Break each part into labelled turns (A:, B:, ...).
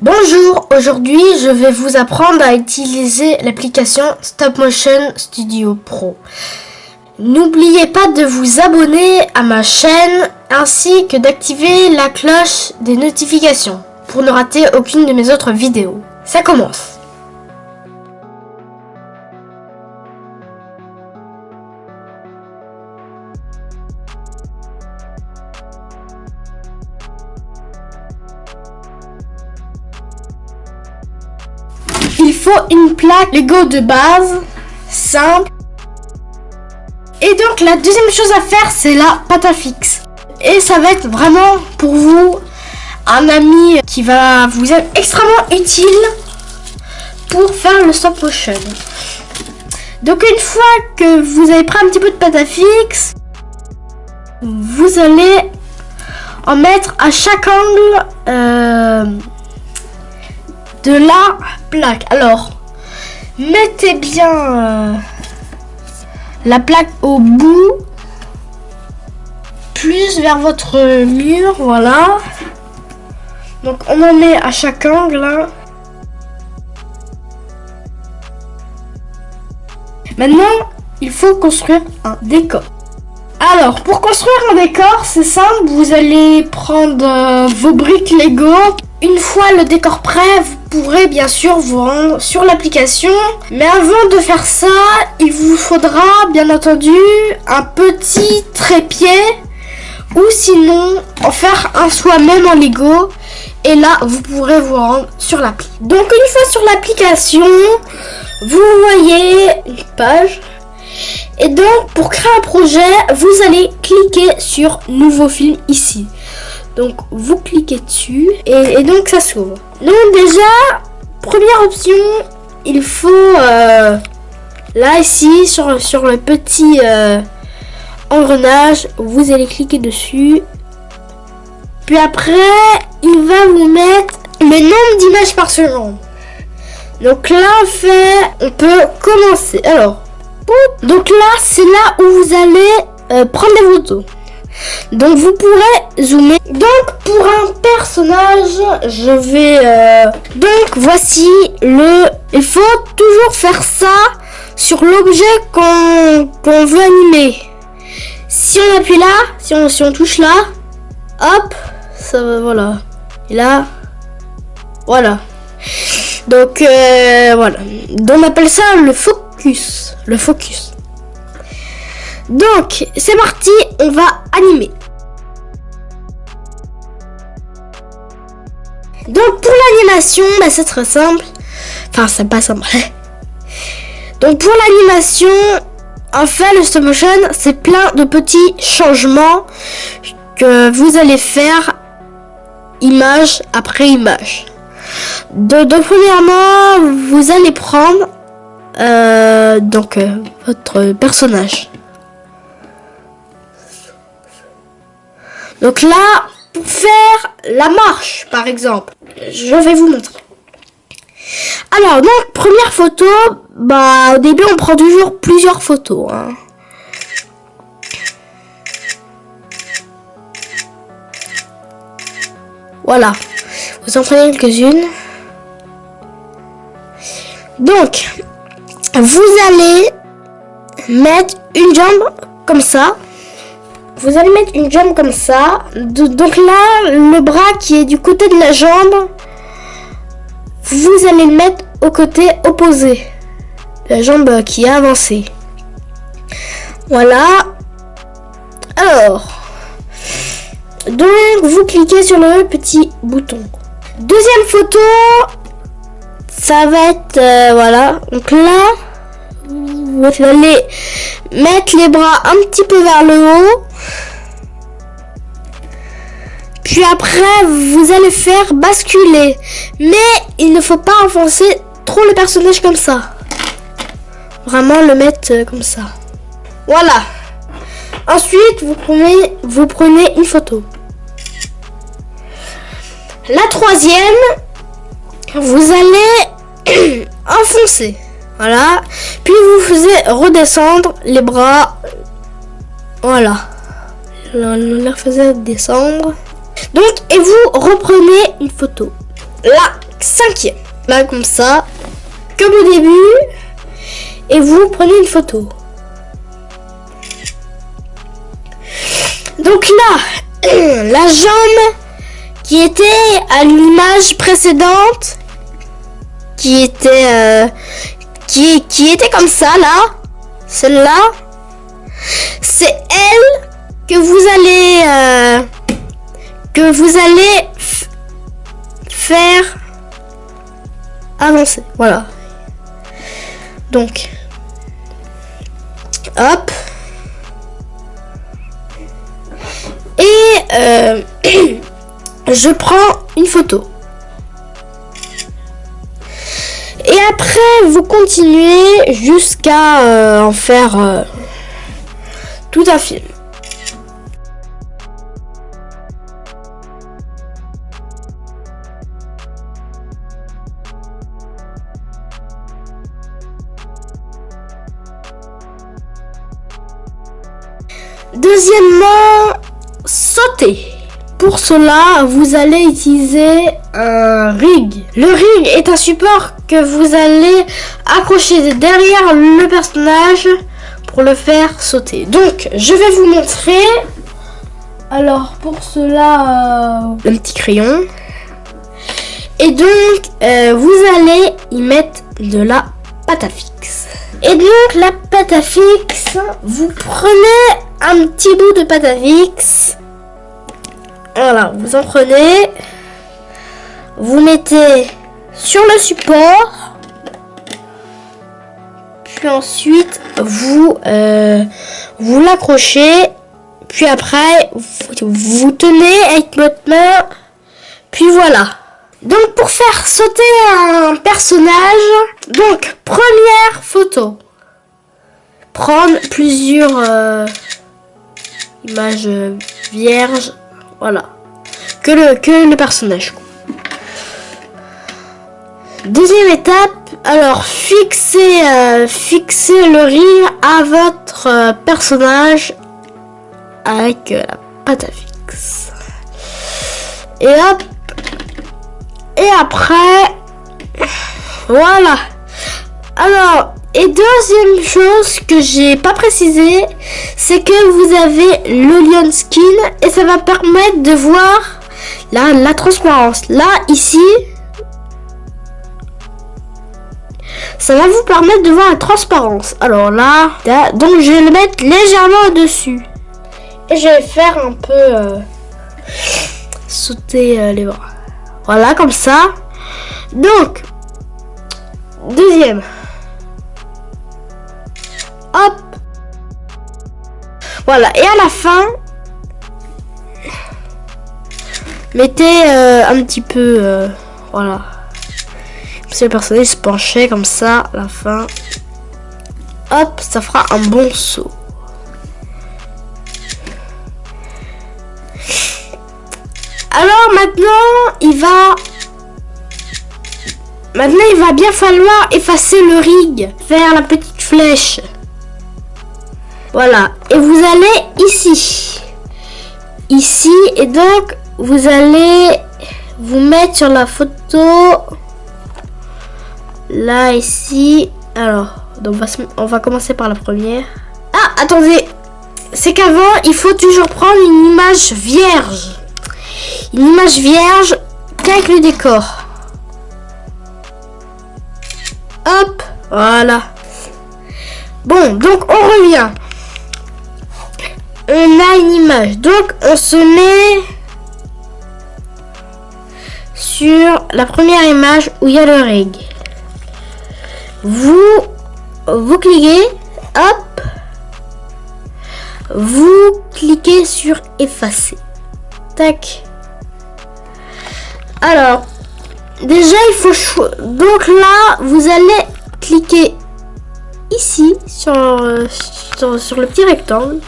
A: Bonjour, aujourd'hui je vais vous apprendre à utiliser l'application Stop Motion Studio Pro. N'oubliez pas de vous abonner à ma chaîne ainsi que d'activer la cloche des notifications pour ne rater aucune de mes autres vidéos. Ça commence Faut une plaque Lego de base, simple. Et donc la deuxième chose à faire, c'est la pâte à fixe. Et ça va être vraiment pour vous un ami qui va vous être extrêmement utile pour faire le stop motion. Donc une fois que vous avez pris un petit peu de pâte à fixe, vous allez en mettre à chaque angle euh, de la plaque. Alors, mettez bien euh, la plaque au bout, plus vers votre mur, voilà. Donc on en met à chaque angle. Hein. Maintenant, il faut construire un décor. Alors, pour construire un décor, c'est simple. Vous allez prendre euh, vos briques Lego. Une fois le décor prêt, vous pourrez bien sûr vous rendre sur l'application. Mais avant de faire ça, il vous faudra bien entendu un petit trépied ou sinon en faire un soi-même en Lego. Et là, vous pourrez vous rendre sur l'appli. Donc une fois sur l'application, vous voyez une page. Et donc pour créer un projet, vous allez cliquer sur nouveau film ici. Donc vous cliquez dessus et, donc ça s'ouvre. Donc déjà, première option, il faut euh, là ici sur, sur le petit euh, engrenage, vous allez cliquer dessus. Puis après, il va vous mettre le nombre d'images par seconde. Donc là, fait, on peut commencer. Alors, donc là, c'est là où vous allez euh, prendre des photos. Donc vous pourrez zoomer. Donc pour un personnage, je vais... Euh, donc voici le... Il faut toujours faire ça sur l'objet qu'on veut animer. Si on appuie là, si on, touche là, hop, ça va, voilà. Et là, voilà. Donc euh, voilà. Donc on appelle ça le focus. Le focus. Donc, c'est parti, on va animer. Donc, pour l'animation, bah, c'est très simple. Enfin, c'est pas simple. Donc, pour l'animation, en fait, le stop motion, c'est plein de petits changements que vous allez faire image après image. Donc, premièrement, vous allez prendre euh, donc euh, votre personnage. Donc là, pour faire la marche, par exemple, je vais vous montrer. Alors, donc, première photo, bah, au début, on prend toujours plusieurs photos. Hein. Voilà. Vous en prenez quelques-unes. Donc, vous allez mettre une jambe comme ça vous allez mettre une jambe comme ça. donc là, le bras qui est du côté de la jambe, vous allez le mettre au côté opposé. La jambe qui est avancée. Voilà. Alors. Donc, vous cliquez sur le petit bouton. Deuxième photo. Ça va être... Euh, voilà. Donc là, vous allez mettre les bras un petit peu vers le haut. Puis après, vous allez faire basculer. Mais il ne faut pas enfoncer trop le personnage comme ça. Vraiment le mettre euh, comme ça. Voilà. Ensuite, vous prenez, vous prenez une photo. La troisième, vous allez enfoncer. Voilà. Puis vous faisiez redescendre les bras. Voilà. On les faisait descendre. Donc, et vous reprenez une photo. Là, cinquième. Là, comme ça, comme au début. Et vous prenez une photo. Donc là, la jambe qui était à l'image précédente, qui était, euh, qui, était comme ça là, celle-là, c'est elle que vous allez, euh, que vous allez faire avancer. Voilà. Donc, hop. Et euh, je prends une photo. Et après, vous continuez jusqu'à euh, en faire euh, tout un film. Deuxièmement, sauter. Pour cela, vous allez utiliser un rig. Le rig est un support que vous allez accrocher derrière le personnage pour le faire sauter. Donc, je vais vous montrer. Alors, pour cela, euh, un petit crayon. Et donc, euh, vous allez y mettre de la pâte à fixe. Et donc, la pâte à fixe, vous prenez un petit bout de pâte à fixe. Voilà, vous en prenez. Vous mettez sur le support. Puis ensuite, vous, euh, vous l'accrochez. Puis après, vous, tenez avec votre main. Puis voilà. Donc pour faire sauter un personnage, donc première photo. Prendre plusieurs euh, images vierges, voilà. Que le, que le personnage. Deuxième étape, alors fixez, euh, le rire à votre euh, personnage avec euh, la pâte à fixe. Et hop, et après, voilà. Alors, et deuxième chose que j'ai pas précisé, c'est que vous avez le lion skin et ça va permettre de voir la, la transparence. Là, ici, ça va vous permettre de voir la transparence. Alors là, donc je vais le mettre légèrement au-dessus. Et je vais faire un peu euh, sauter euh, les bras. Voilà, comme ça. Donc, deuxième. Hop. Voilà, et à la fin, mettez euh, un petit peu, euh, voilà. Si le personnage se penchait comme ça, à la fin, hop, ça fera un bon saut. Alors maintenant, il va... Maintenant, il va bien falloir effacer le rig. Faire la petite flèche. Voilà. Et vous allez ici. Ici. Et donc, vous allez vous mettre sur la photo. Là, ici. Alors, donc on va, on va commencer par la première. Ah, attendez. C'est qu'avant, il faut toujours prendre une image vierge une image vierge qu'avec le décor. Hop, voilà. Bon, donc on revient. On a une image. Donc on se met sur la première image où il y a le rig. Vous, vous cliquez, hop, vous cliquez sur effacer. Tac. Alors, déjà, il faut... Donc là, vous allez cliquer ici, sur, sur, le petit rectangle.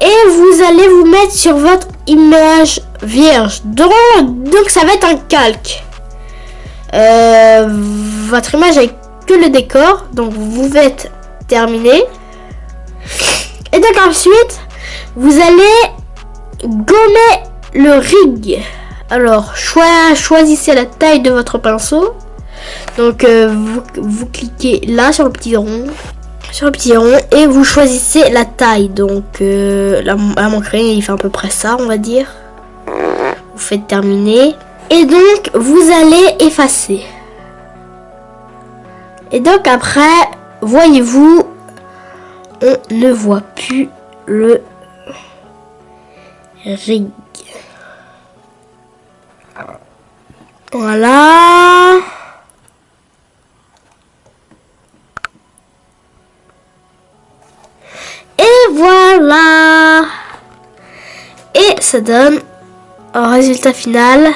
A: Et vous allez vous mettre sur votre image vierge. Donc, donc ça va être un calque. Euh, votre image avec que le décor. Donc vous êtes terminé. Et donc ensuite, vous allez gommer le rig. Alors, choisissez la taille de votre pinceau. Donc, euh, vous, cliquez là sur le petit rond. Sur le petit rond. Et vous choisissez la taille. Donc, euh, là, mon crayon, il fait à peu près ça, on va dire. Vous faites terminer. Et donc, vous allez effacer. Et donc, après, voyez-vous, on ne voit plus le rig. Voilà. Et voilà. Et ça donne un résultat final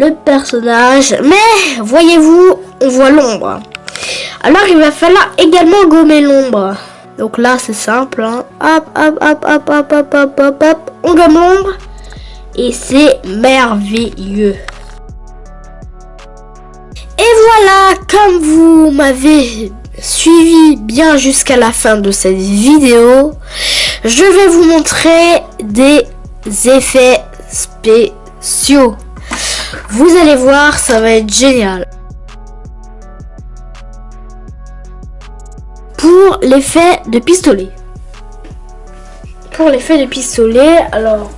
A: le personnage. Mais voyez-vous, on voit l'ombre. Alors il va falloir également gommer l'ombre. Donc là c'est simple. Hein. Hop, hop, hop, hop, hop, hop, hop, hop, hop. On gomme l'ombre. Et c'est merveilleux. Et voilà, comme vous m'avez suivi bien jusqu'à la fin de cette vidéo, je vais vous montrer des effets spéciaux. Vous allez voir, ça va être génial. Pour l'effet de pistolet. Pour l'effet de pistolet, alors...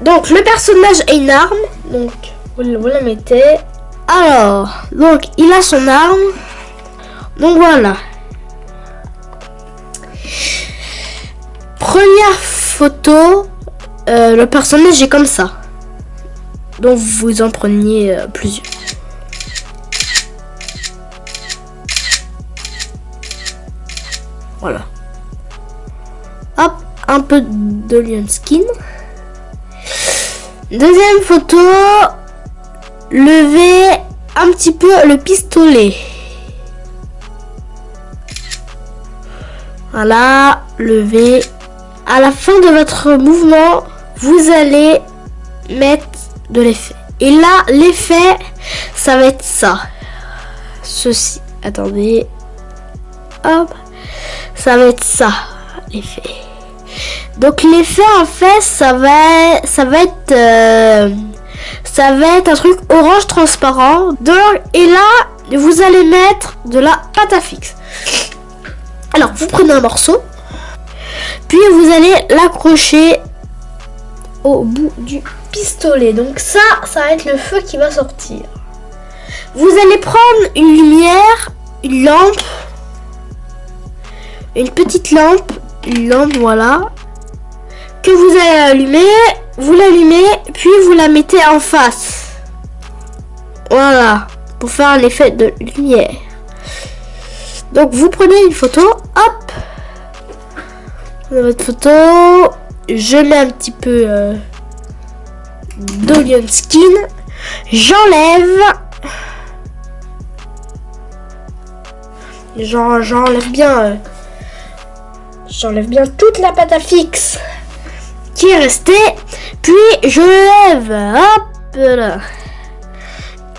A: Donc, le personnage a une arme. Donc, vous, la mettez. Alors, donc, il a son arme. Donc, voilà. Première photo, euh, le personnage est comme ça. Donc vous en preniez euh, plusieurs. Voilà. Hop, un peu de lion skin. Deuxième photo, levez un petit peu le pistolet. Voilà, levez. À la fin de votre mouvement, vous allez mettre de l'effet. Et là, l'effet, ça va être ça. Ceci. Attendez. Hop. Ça va être ça, l'effet. Donc l'effet, en fait, ça va, ça va être... Euh, ça va être un truc orange transparent. Donc, et là, vous allez mettre de la pâte à fixe. Alors, vous prenez un morceau. Puis vous allez l'accrocher au bout du pistolet. Donc ça, ça va être le feu qui va sortir. Vous allez prendre une lumière, une lampe, une petite lampe, une lampe, voilà, que vous allez allumer, vous l'allumez, puis vous la mettez en face. Voilà, pour faire un effet de lumière. Donc vous prenez une photo, hop, votre photo, je mets un petit peu euh, d'Olion Skin. J'enlève. J'enlève bien. Euh, j'enlève bien toute la pâte à fixe qui est restée. Puis je lève. Hop là.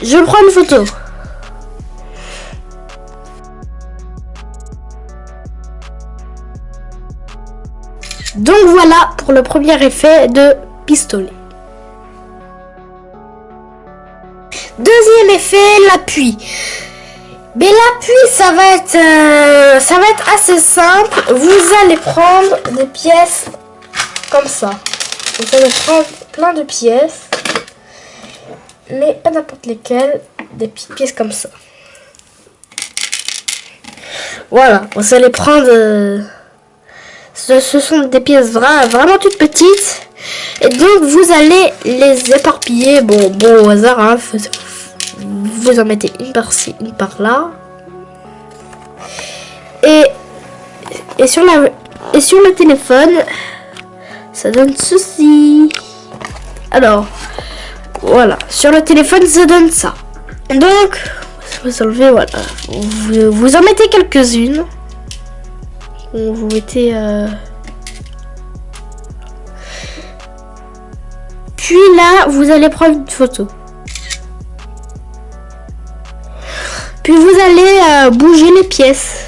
A: Je prends une photo. Donc voilà pour le premier effet de pistolet. Effet, l'appui. Mais l'appui, ça va être, euh, ça va être assez simple. Vous allez prendre des pièces comme ça. Vous allez prendre plein de pièces, mais pas n'importe lesquelles, des petites pièces comme ça. Voilà, vous allez prendre. Euh, ce, sont des pièces vraiment toutes petites. Et donc vous allez les éparpiller. Bon, bon au hasard, hein, vous en mettez une par-ci, une par-là. Et, et, sur le téléphone, ça donne ceci. Alors, voilà. Sur le téléphone, ça donne ça. Donc, vous enlevez, voilà. Vous, vous en mettez quelques-unes. Vous mettez... Euh, puis là, vous allez prendre une photo. Puis vous allez euh, bouger les pièces.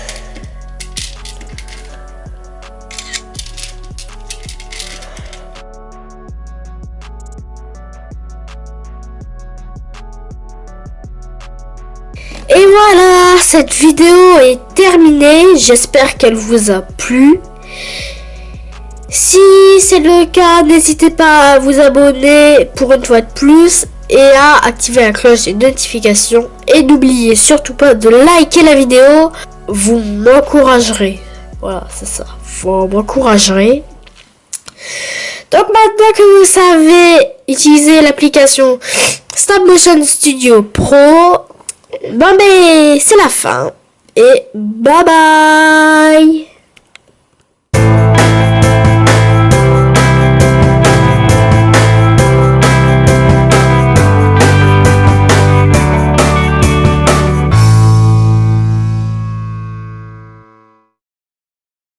A: Et voilà, cette vidéo est terminée. J'espère qu'elle vous a plu. Si c'est le cas, n'hésitez pas à vous abonner pour une fois de plus et à activer la cloche des notifications. Et n'oubliez surtout pas de liker la vidéo. Vous m'encouragerez. Voilà, c'est ça. Vous m'encouragerez. Donc maintenant que vous savez utiliser l'application Stop Motion Studio Pro, ben, ben c'est la fin. Et bye bye